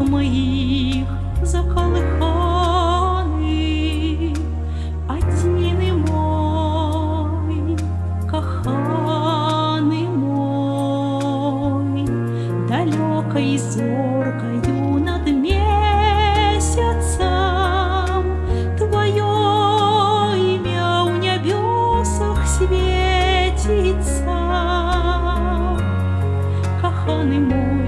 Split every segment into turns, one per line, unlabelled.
моїх заколиханий, Один мой, коханий мой, далекой зоркою над месяцем Твое имя в небесах светится. Коханий мой,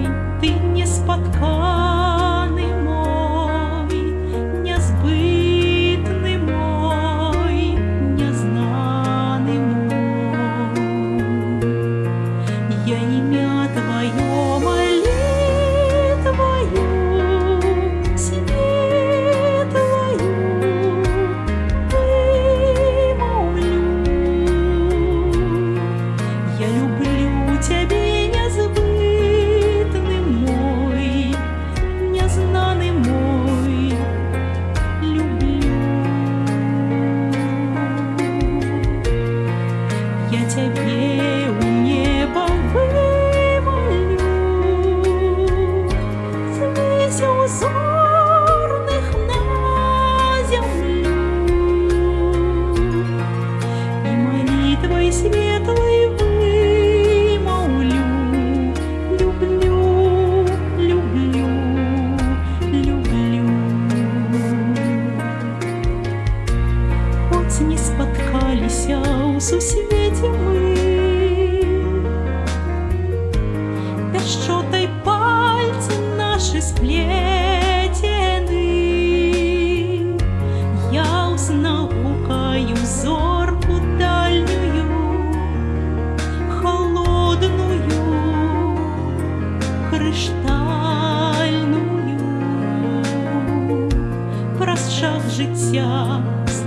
молитвой светлой вымолвлю, люблю, люблю, люблю. Хоть не споткались у сусвете мы, Пяшчотай пальцы наши сплетены, Я узнал гукаю зорку життя з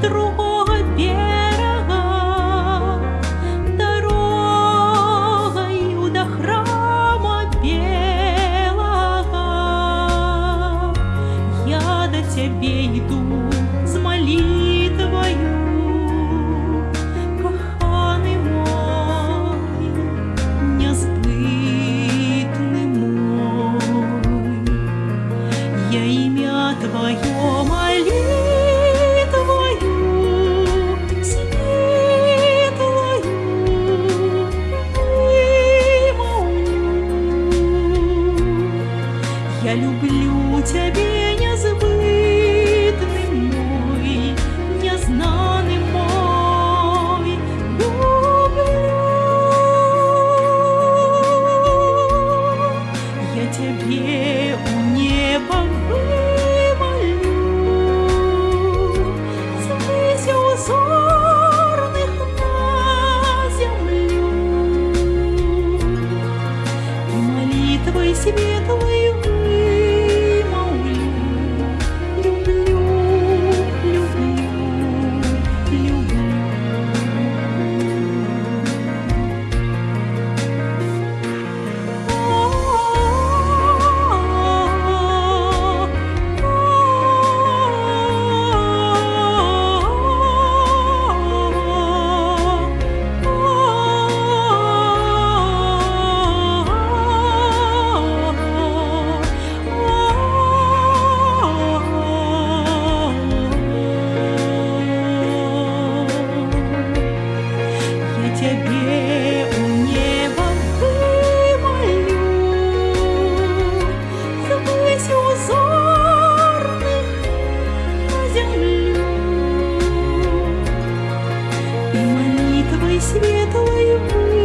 Я люблю Тебя, забываю. молитвой светлой вы.